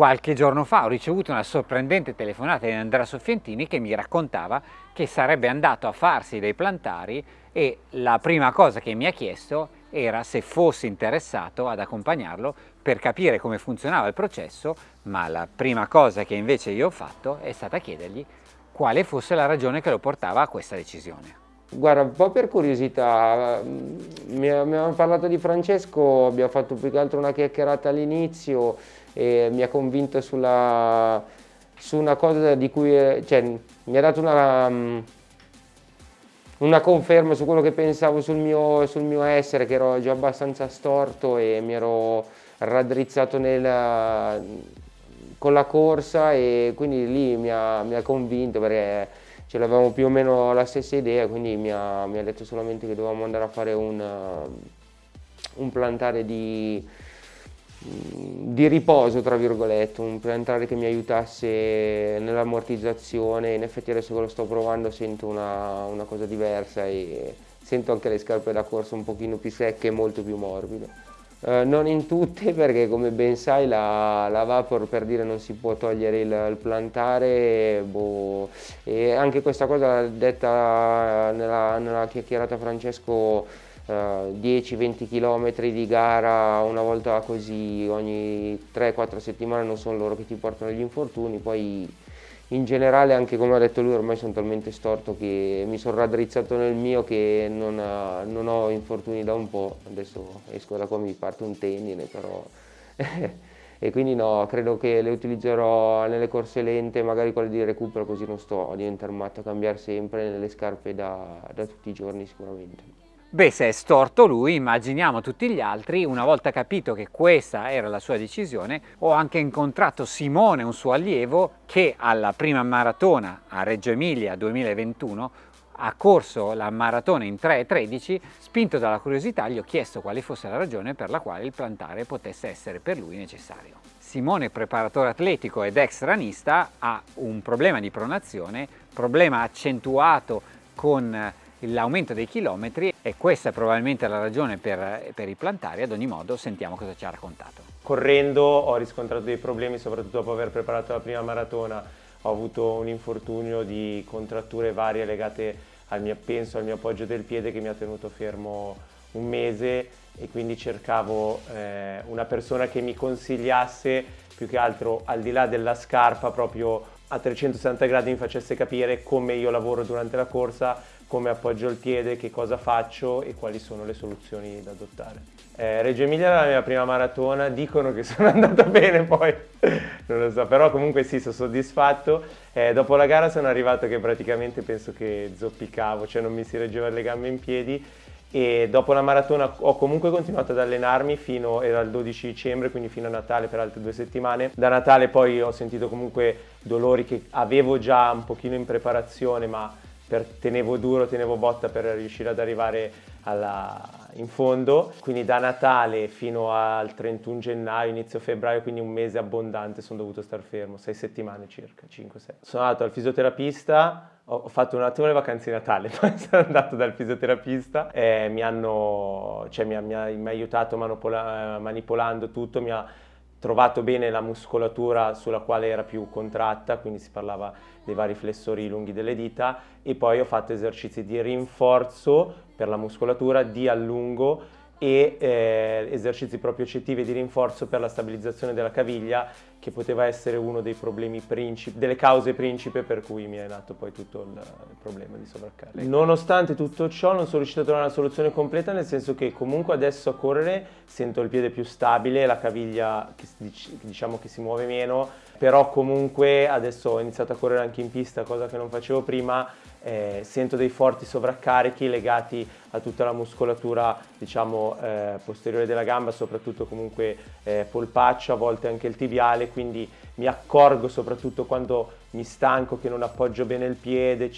Qualche giorno fa ho ricevuto una sorprendente telefonata di Andrea Soffientini che mi raccontava che sarebbe andato a farsi dei plantari e la prima cosa che mi ha chiesto era se fossi interessato ad accompagnarlo per capire come funzionava il processo, ma la prima cosa che invece io ho fatto è stata chiedergli quale fosse la ragione che lo portava a questa decisione. Guarda, un po' per curiosità, mi abbiamo parlato di Francesco, abbiamo fatto più che altro una chiacchierata all'inizio e mi ha convinto sulla, su una cosa di cui, cioè, mi ha dato una, una conferma su quello che pensavo sul mio, sul mio essere, che ero già abbastanza storto e mi ero raddrizzato nel, con la corsa e quindi lì mi ha, mi ha convinto perché ce l'avevamo più o meno la stessa idea, quindi mi ha, mi ha, detto solamente che dovevamo andare a fare un, un plantare di, di, riposo, tra virgolette, un plantare che mi aiutasse nell'ammortizzazione, in effetti adesso che lo sto provando sento una, una cosa diversa e sento anche le scarpe da corsa un pochino più secche e molto più morbide. Uh, non in tutte perché come ben sai la, la, Vapor per dire non si può togliere il, il plantare boh, e anche questa cosa detta nella, nella chiacchierata Francesco eh, 10-20 km di gara una volta così ogni 3-4 settimane non sono loro che ti portano gli infortuni poi in generale anche come ha detto lui ormai sono talmente storto che mi sono raddrizzato nel mio che non, ha, non ho infortuni da un po', adesso esco da qua mi parte un tendine però e quindi no, credo che le utilizzerò nelle corse lente, magari quelle di recupero così non sto a diventare matto a cambiare sempre nelle scarpe da, da tutti i giorni sicuramente. Beh, se è storto lui, immaginiamo tutti gli altri, una volta capito che questa era la sua decisione, ho anche incontrato Simone, un suo allievo, che alla prima maratona a Reggio Emilia 2021 ha corso la maratona in 3.13, spinto dalla curiosità gli ho chiesto quale fosse la ragione per la quale il plantare potesse essere per lui necessario. Simone, preparatore atletico ed ex ranista, ha un problema di pronazione, problema accentuato con l'aumento dei chilometri e questa è probabilmente la ragione per, per i plantari, ad ogni modo sentiamo cosa ci ha raccontato. Correndo ho riscontrato dei problemi soprattutto dopo aver preparato la prima maratona, ho avuto un infortunio di contratture varie legate al mio, penso al mio appoggio del piede che mi ha tenuto fermo un mese. E quindi cercavo eh, una persona che mi consigliasse più che altro al di là della scarpa proprio a 360 gradi mi facesse capire come io lavoro durante la corsa, come appoggio il piede, che cosa faccio e quali sono le soluzioni da adottare. Eh, Reggio Emilia era la mia prima maratona, dicono che sono andata bene poi, non lo so, però comunque sì, sono soddisfatto. Eh, dopo la gara sono arrivato che praticamente penso che zoppicavo, cioè non mi si reggevano le gambe in piedi e dopo la maratona ho comunque continuato ad allenarmi fino il 12 dicembre quindi fino a Natale per altre due settimane. Da Natale poi ho sentito comunque dolori che avevo già un pochino in preparazione ma per, tenevo duro, tenevo botta per riuscire ad arrivare alla, in fondo, quindi da Natale fino al 31 gennaio, inizio febbraio, quindi un mese abbondante sono dovuto star fermo, sei settimane circa, 5-6. Sono andato al fisioterapista, ho fatto un attimo le vacanze di Natale, poi sono andato dal fisioterapista e mi, hanno, cioè, mi, ha, mi, ha, mi ha aiutato manipola, manipolando tutto, mi ha trovato bene la muscolatura sulla quale era più contratta, quindi si parlava dei vari flessori lunghi delle dita e poi ho fatto esercizi di rinforzo per la muscolatura, di allungo e eh, esercizi propriocettivi di rinforzo per la stabilizzazione della caviglia che poteva essere uno dei problemi principi, delle cause principe per cui mi è nato poi tutto il, il problema di sovraccarico. Nonostante tutto ciò non sono riuscito a trovare una soluzione completa nel senso che comunque adesso a correre sento il piede più stabile, la caviglia che, diciamo che si muove meno, però comunque adesso ho iniziato a correre anche in pista, cosa che non facevo prima, eh, sento dei forti sovraccarichi legati a tutta la muscolatura diciamo eh, posteriore della gamba, soprattutto comunque eh, polpaccio, a volte anche il tibiale, quindi mi accorgo soprattutto quando mi stanco che non appoggio bene il piede,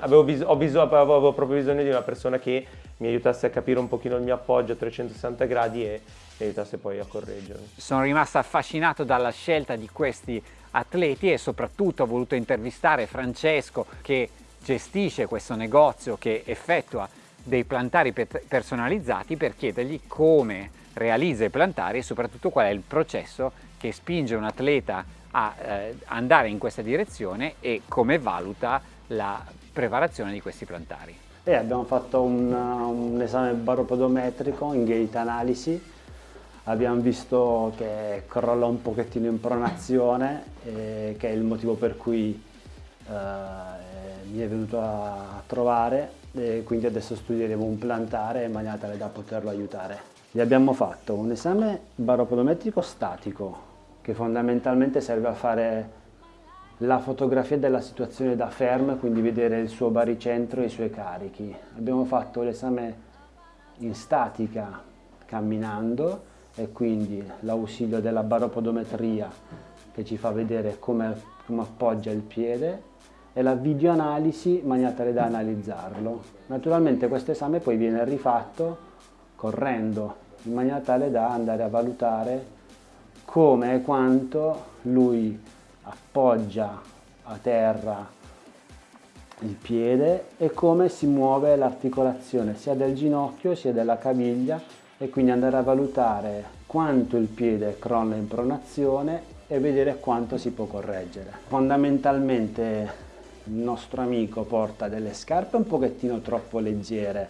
avevo, bisog avevo proprio bisogno di una persona che mi aiutasse a capire un pochino il mio appoggio a 360 gradi e mi aiutasse poi a correggermi. Sono rimasto affascinato dalla scelta di questi atleti e soprattutto ho voluto intervistare Francesco che gestisce questo negozio che effettua dei plantari personalizzati per chiedergli come realizza i plantari e soprattutto qual è il processo che spinge un atleta a eh, andare in questa direzione e come valuta la preparazione di questi plantari. E abbiamo fatto un, un esame baropodometrico in gate analisi, abbiamo visto che crolla un pochettino in pronazione, eh, che è il motivo per cui eh, mi è venuto a trovare e quindi adesso studieremo un plantare in maniera tale da poterlo aiutare. Gli abbiamo fatto un esame baropodometrico statico che fondamentalmente serve a fare la fotografia della situazione da fermo, quindi vedere il suo baricentro e i suoi carichi. Abbiamo fatto l'esame in statica camminando e quindi l'ausilio della baropodometria che ci fa vedere come, come appoggia il piede e la videoanalisi in maniera tale da analizzarlo. Naturalmente questo esame poi viene rifatto correndo in maniera tale da andare a valutare come e quanto lui appoggia a terra il piede e come si muove l'articolazione sia del ginocchio sia della caviglia e quindi andare a valutare quanto il piede crolla in pronazione e vedere quanto si può correggere. Fondamentalmente nostro amico porta delle scarpe un pochettino troppo leggere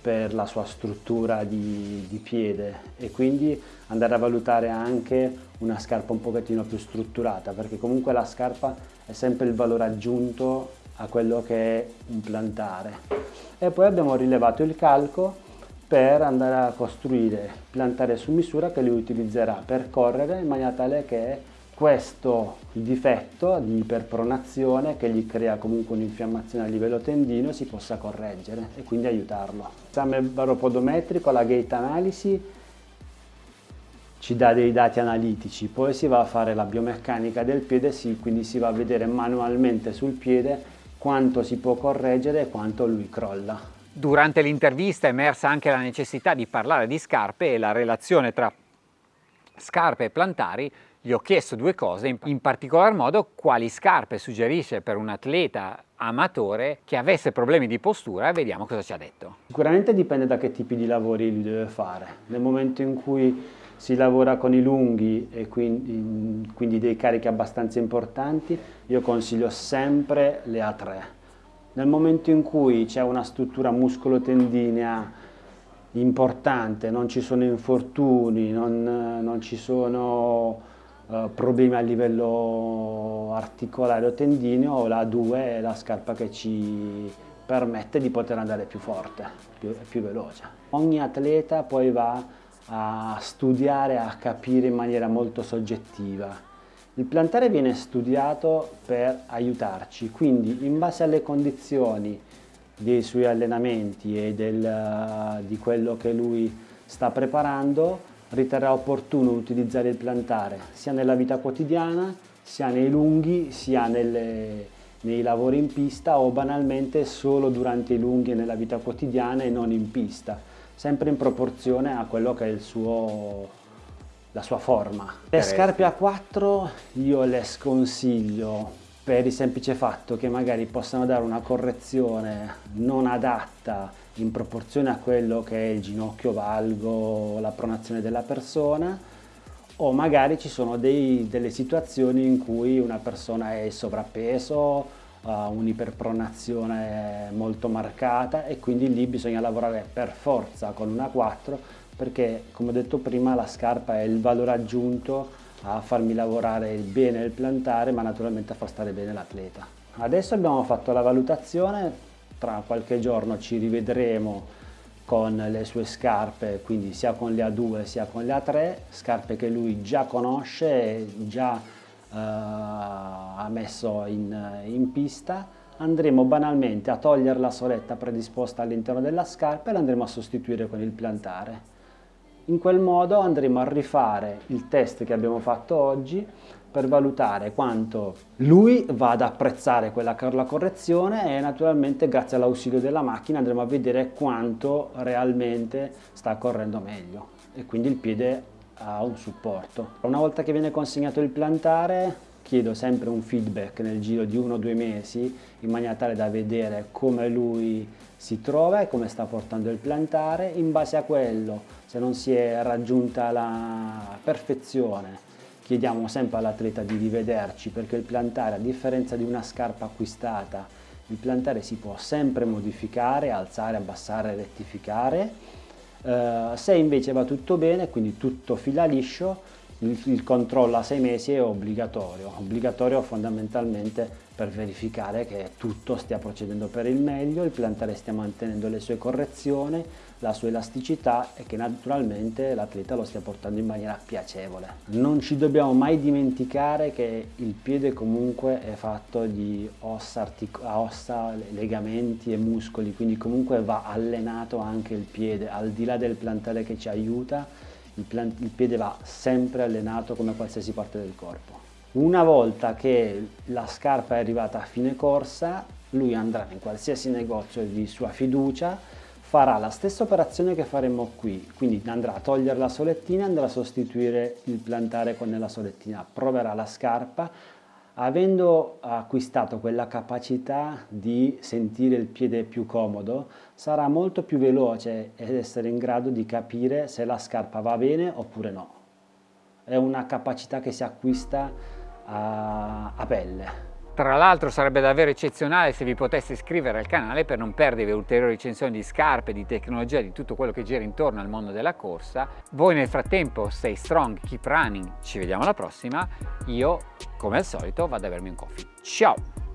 per la sua struttura di, di, piede e quindi andare a valutare anche una scarpa un pochettino più strutturata perché comunque la scarpa è sempre il valore aggiunto a quello che è un plantare. E poi abbiamo rilevato il calco per andare a costruire plantare su misura che lui utilizzerà per correre in maniera tale che questo difetto di iperpronazione che gli crea comunque un'infiammazione a livello tendino si possa correggere e quindi aiutarlo. L'esame baropodometrico, la gate analisi ci dà dei dati analitici, poi si va a fare la biomeccanica del piede, sì, quindi si va a vedere manualmente sul piede quanto si può correggere e quanto lui crolla. Durante l'intervista è emersa anche la necessità di parlare di scarpe e la relazione tra scarpe e plantari gli ho chiesto due cose, in particolar modo quali scarpe suggerisce per un atleta amatore che avesse problemi di postura e vediamo cosa ci ha detto. Sicuramente dipende da che tipi di lavori lui deve fare. Nel momento in cui si lavora con i lunghi e quindi, quindi dei carichi abbastanza importanti, io consiglio sempre le A3. Nel momento in cui c'è una struttura muscolo-tendinea importante, non ci sono infortuni, non, non ci sono uh, problemi a livello articolare o tendineo, la 2 è la scarpa che ci permette di poter andare più forte, più, più veloce. Ogni atleta poi va a studiare, a capire in maniera molto soggettiva. Il plantare viene studiato per aiutarci, quindi in base alle condizioni dei suoi allenamenti e del, di quello che lui sta preparando, riterrà opportuno utilizzare il plantare sia nella vita quotidiana, sia nei lunghi, sia nelle, nei lavori in pista o banalmente solo durante i lunghi e nella vita quotidiana e non in pista, sempre in proporzione a quello che è il suo, la sua forma. Le scarpe a 4 io le sconsiglio per il semplice fatto che magari possano dare una correzione non adatta in proporzione a quello che è il ginocchio valgo, la pronazione della persona o magari ci sono dei, delle situazioni in cui una persona è sovrappeso, ha un'iperpronazione molto marcata e quindi lì bisogna lavorare per forza con una 4 perché come ho detto prima la scarpa è il valore aggiunto a farmi lavorare bene il plantare ma naturalmente a far stare bene l'atleta. Adesso abbiamo fatto la valutazione tra qualche giorno ci rivedremo con le sue scarpe, quindi sia con le A2 sia con le A3, scarpe che lui già conosce e già eh, ha messo in, in, pista. Andremo banalmente a togliere la soletta predisposta all'interno della scarpa e l'andremo a sostituire con il plantare. In quel modo andremo a rifare il test che abbiamo fatto oggi per valutare quanto lui va ad apprezzare quella la correzione e naturalmente grazie all'ausilio della macchina andremo a vedere quanto realmente sta correndo meglio e quindi il piede ha un supporto. Una volta che viene consegnato il plantare chiedo sempre un feedback nel giro di uno o due mesi in maniera tale da vedere come lui si trova e come sta portando il plantare in base a quello se non si è raggiunta la perfezione chiediamo sempre all'atleta di rivederci perché il plantare, a differenza di una scarpa acquistata, il plantare si può sempre modificare, alzare, abbassare, rettificare. Uh, se invece va tutto bene, quindi tutto fila liscio, il, il controllo a sei mesi è obbligatorio, obbligatorio fondamentalmente per verificare che tutto stia procedendo per il meglio, il plantare stia mantenendo le sue correzioni, la sua elasticità e che naturalmente l'atleta lo stia portando in maniera piacevole. Non ci dobbiamo mai dimenticare che il piede comunque è fatto di ossa, ossa, legamenti e muscoli, quindi comunque va allenato anche il piede, al di là del plantare che ci aiuta, il, il piede va sempre allenato come qualsiasi parte del corpo. Una volta che la scarpa è arrivata a fine corsa, lui andrà in qualsiasi negozio di sua fiducia, farà la stessa operazione che faremo qui, quindi andrà a togliere la solettina andrà a sostituire il plantare con la solettina, proverà la scarpa, Avendo acquistato quella capacità di sentire il piede più comodo, sarà molto più veloce ed essere in grado di capire se la scarpa va bene oppure no. È una capacità che si acquista a, a pelle. Tra l'altro sarebbe davvero eccezionale se vi poteste iscrivere al canale per non perdere ulteriori recensioni di scarpe, di tecnologia, di tutto quello che gira intorno al mondo della corsa. Voi nel frattempo stay strong, keep running, ci vediamo alla prossima. Io, come al solito, vado a bermi un coffee. Ciao!